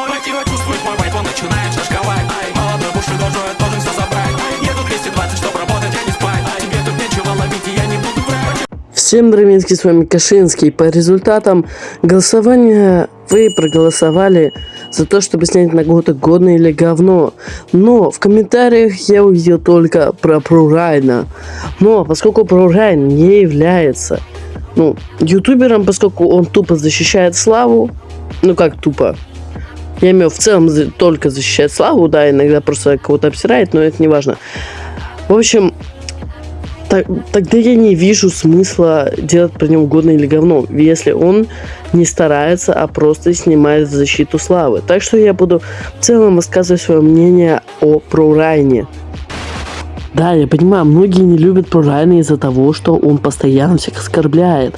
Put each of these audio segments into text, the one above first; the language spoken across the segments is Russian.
Мое тело чувствует мой вайп, он начинает шашковать Ай, молодой буши дожой, должен все забрать еду 220, чтоб работать, а не спать тебе тут нечего ловить, и я не буду врать Всем дровинский, с вами Кашинский. По результатам голосования вы проголосовали за то, чтобы снять на год годное или говно. Но в комментариях я увидел только про Прурайна. Но поскольку Прурайн не является ну, ютубером, поскольку он тупо защищает славу, ну как тупо, я имею в целом только защищает славу, да, иногда просто кого-то обсирает, но это не важно. В общем, так- тогда я не вижу смысла делать про него годное или говно, если он не старается, а просто снимает защиту славы. Так что я буду в целом высказывать свое мнение о Прорайне. Да, я понимаю, многие не любят Прорайна из-за того, что он постоянно всех оскорбляет.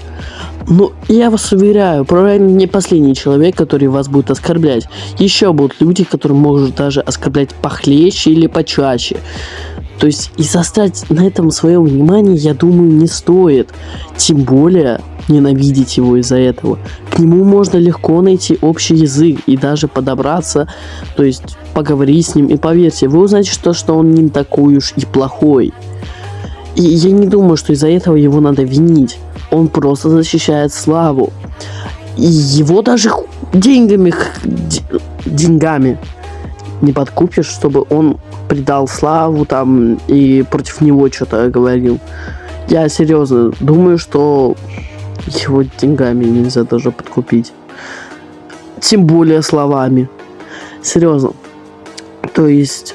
Но я вас уверяю, Прорайн не последний человек, который вас будет оскорблять. Еще будут люди, которые могут даже оскорблять похлеще или почаще. То есть и заострять на этом свое внимание, я думаю, не стоит. Тем более ненавидеть его из-за этого. К нему можно легко найти общий язык и даже подобраться, то есть поговорить с ним. И поверьте, вы узнаете, что, что он не такой уж и плохой. Я не думаю, что из-за этого его надо винить. Он просто защищает славу. И его даже деньгами, деньгами не подкупишь, чтобы он предал славу там и против него что-то говорил. Я серьезно думаю, что его деньгами нельзя даже подкупить. Тем более словами. Серьезно. То есть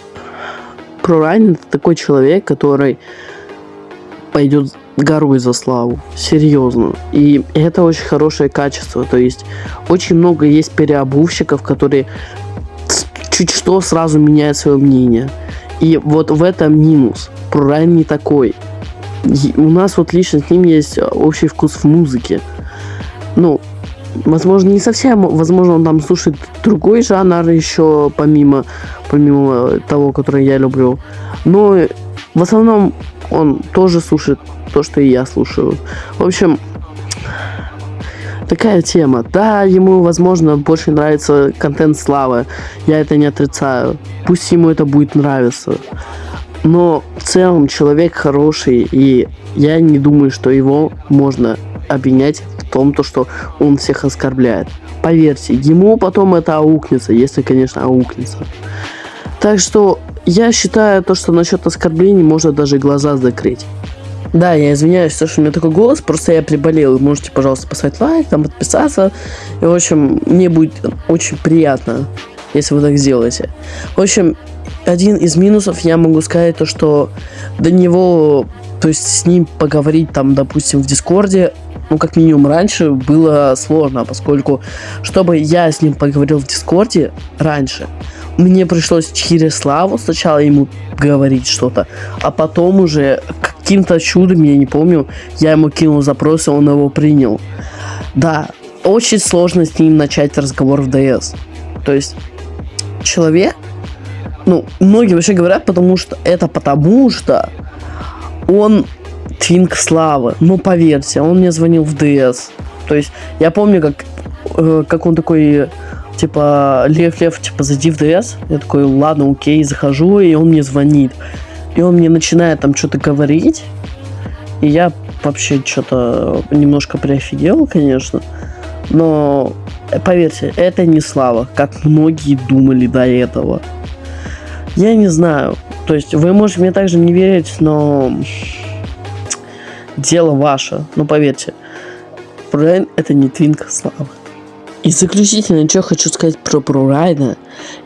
Прорайн это такой человек, который пойдет горой за славу. Серьезно. И это очень хорошее качество. То есть очень много есть переобувщиков, которые чуть что сразу меняют свое мнение. И вот в этом минус. Прорайн не такой. И у нас вот лично с ним есть э, общий вкус в музыке. Ну, возможно, не совсем, возможно, он там слушает другой жанр еще помимо, помимо того, который я люблю. Но в основном он тоже слушает то, что и я слушаю. В общем, такая тема. Да, ему, возможно, больше нравится контент славы. Я это не отрицаю. Пусть ему это будет нравиться. Но в целом человек хороший, и я не думаю, что его можно обвинять в том, то, что он всех оскорбляет. Поверьте, ему потом это аукнется, если, конечно, аукнется. Так что я считаю то, что насчет оскорблений можно даже глаза закрыть. Да, я извиняюсь, то, что у меня такой голос, просто я приболел. Можете, пожалуйста, поставить лайк, там подписаться. И, в общем, мне будет очень приятно, если вы так сделаете. В общем, один из минусов я могу сказать то, что до него, то есть с ним поговорить там, допустим, в Discord е, ну, как минимум раньше было сложно, поскольку, чтобы я с ним поговорил в Discord е раньше, мне пришлось через Славу сначала ему говорить что-то, а потом уже каким-то чудом, я не помню, я ему кинул запрос, и он его принял. Да, очень сложно с ним начать разговор в ДС. То есть человек, ну, многие вообще говорят, потому что это потому что он твинк славы. Ну, поверьте, он мне звонил в ДС. То есть я помню, как, э, как он такой, типа, Лев, Лев, типа, зайди в ДС. Я такой, ладно, окей, захожу, и он мне звонит. И он мне начинает там что-то говорить. И я вообще что-то немножко приофигел, конечно. Но поверьте, это не слава, как многие думали до этого. Я не знаю. То есть вы можете мне также не верить, но дело ваше. Но поверьте, Брайан это не твинк славы. И заключительно, что хочу сказать про Прорайна,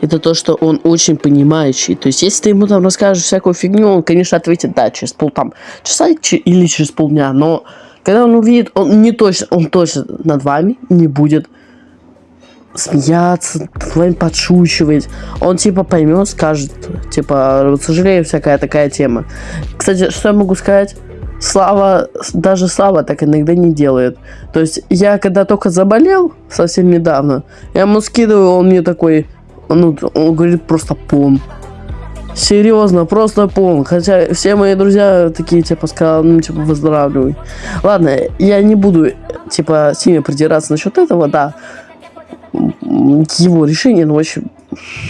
это то, что он очень понимающий. То есть, если ты ему там расскажешь всякую фигню, он, конечно, ответит, да, через пол там часа или через полдня, но когда он увидит, он не точно, он точно над вами не будет смеяться, над вами подшучивать. Он типа поймет, скажет, типа, сожалею, всякая такая тема. Кстати, что я могу сказать? Слава, даже Слава так иногда не делает. То есть я когда только заболел, совсем недавно, я ему скидываю, он мне такой, ну, он говорит просто пон. Серьезно, просто пон. Хотя все мои друзья такие, типа, сказали, ну, типа, выздоравливай. Ладно, я не буду, типа, с ними придираться насчет этого, да. его решение, ну, в общем,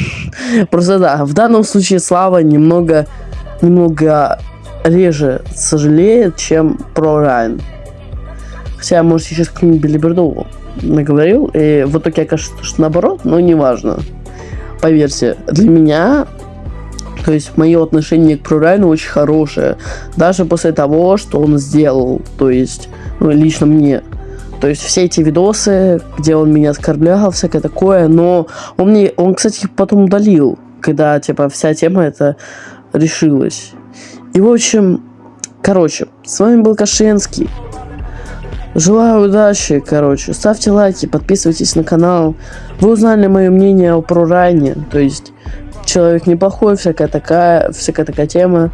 просто да, в данном случае Слава немного, немного реже сожалеет, чем про Райан. Хотя, может, сейчас какую-нибудь билиберду наговорил, и в итоге окажется, что наоборот, но неважно. Поверьте, для меня, то есть мое отношение к Прорайну очень хорошее, даже после того, что он сделал, то есть, ну, лично мне. То есть все эти видосы, где он меня оскорблял, всякое такое, но он мне, он, кстати, потом удалил, когда, типа, вся тема эта решилась. И, в общем, короче, с вами был Кашинский. Желаю удачи, короче. Ставьте лайки, подписывайтесь на канал. Вы узнали мое мнение о Прорайне. То есть, человек неплохой, всякая такая, всякая такая тема.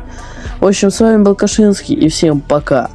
В общем, с вами был Кашинский, и всем пока.